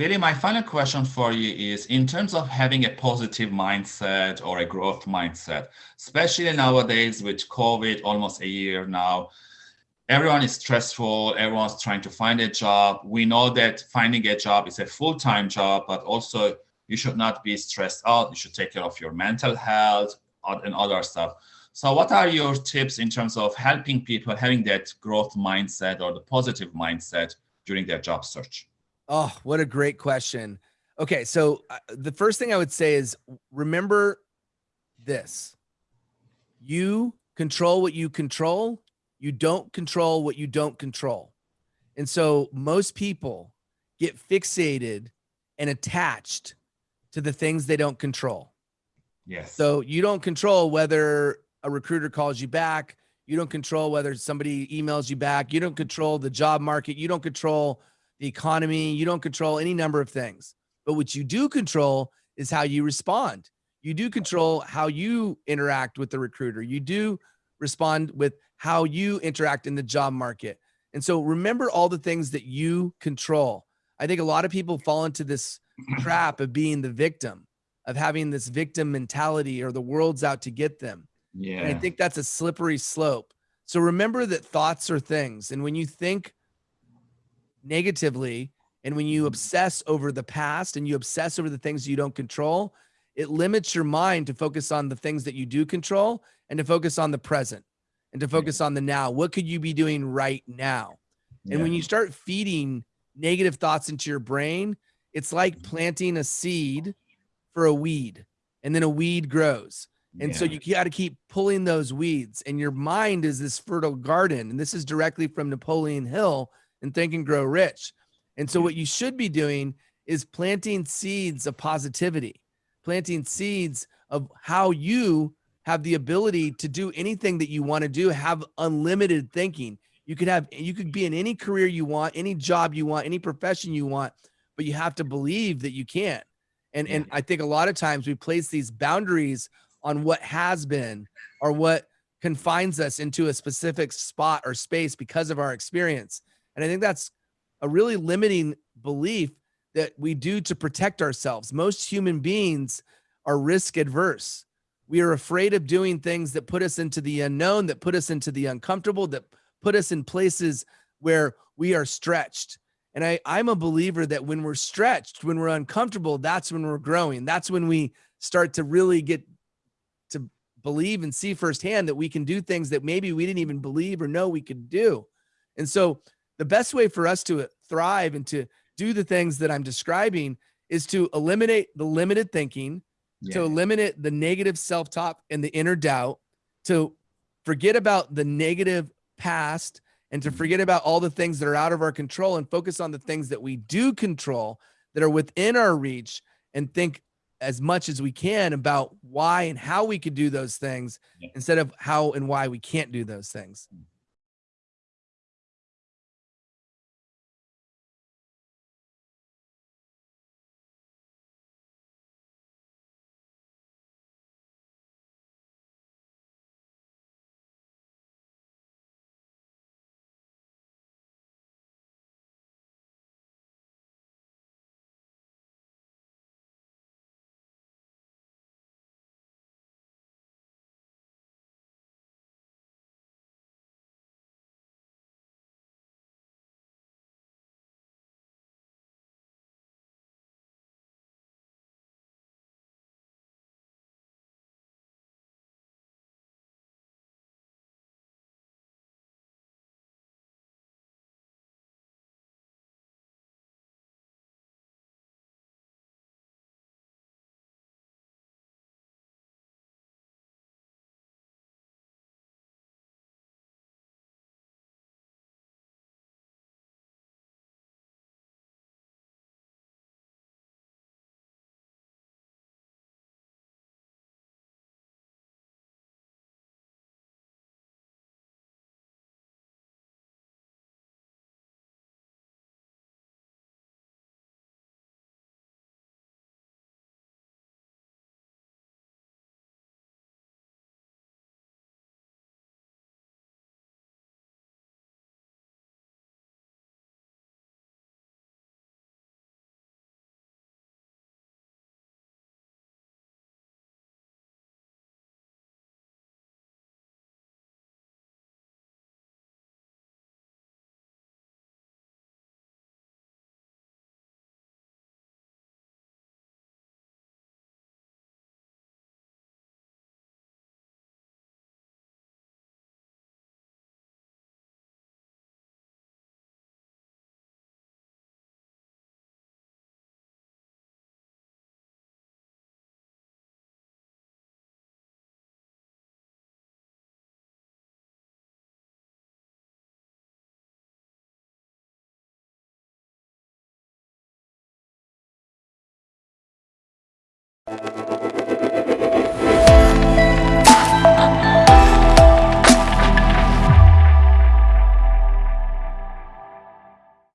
Billy, my final question for you is in terms of having a positive mindset or a growth mindset, especially nowadays with COVID, almost a year now, everyone is stressful, everyone's trying to find a job. We know that finding a job is a full-time job, but also you should not be stressed out. You should take care of your mental health and other stuff. So what are your tips in terms of helping people having that growth mindset or the positive mindset during their job search? Oh, what a great question. Okay, so uh, the first thing I would say is remember this. You control what you control. You don't control what you don't control. And so most people get fixated and attached to the things they don't control. Yes. So you don't control whether a recruiter calls you back. You don't control whether somebody emails you back. You don't control the job market. You don't control the economy. You don't control any number of things. But what you do control is how you respond. You do control how you interact with the recruiter. You do respond with how you interact in the job market. And so remember all the things that you control. I think a lot of people fall into this trap of being the victim, of having this victim mentality or the world's out to get them. Yeah. And I think that's a slippery slope. So remember that thoughts are things. And when you think negatively and when you obsess over the past and you obsess over the things you don't control, it limits your mind to focus on the things that you do control and to focus on the present and to focus on the now. What could you be doing right now? Yeah. And when you start feeding negative thoughts into your brain, it's like mm-hmm. planting a seed for a weed and then a weed grows. And yeah. so you got to keep pulling those weeds and your mind is this fertile garden. And this is directly from Napoleon Hill and Think and Grow Rich. And so what you should be doing is planting seeds of positivity, planting seeds of how you have the ability to do anything that you want to do, have unlimited thinking. You could have, you could be in any career you want, any job you want, any profession you want, but you have to believe that you can. And, and I think a lot of times we place these boundaries on what has been or what confines us into a specific spot or space because of our experience. And I think that's a really limiting belief that we do to protect ourselves. Most human beings are risk adverse. We are afraid of doing things that put us into the unknown, that put us into the uncomfortable, that put us in places where we are stretched. And I, I'm a believer that when we're stretched, when we're uncomfortable, that's when we're growing. That's when we start to really get to believe and see firsthand that we can do things that maybe we didn't even believe or know we could do. And so the best way for us to thrive and to do the things that I'm describing is to eliminate the limited thinking, yeah. to eliminate the negative self-talk and the inner doubt, to forget about the negative past and to mm-hmm. forget about all the things that are out of our control and focus on the things that we do control that are within our reach and think as much as we can about why and how we could do those things yeah. instead of how and why we can't do those things. Mm.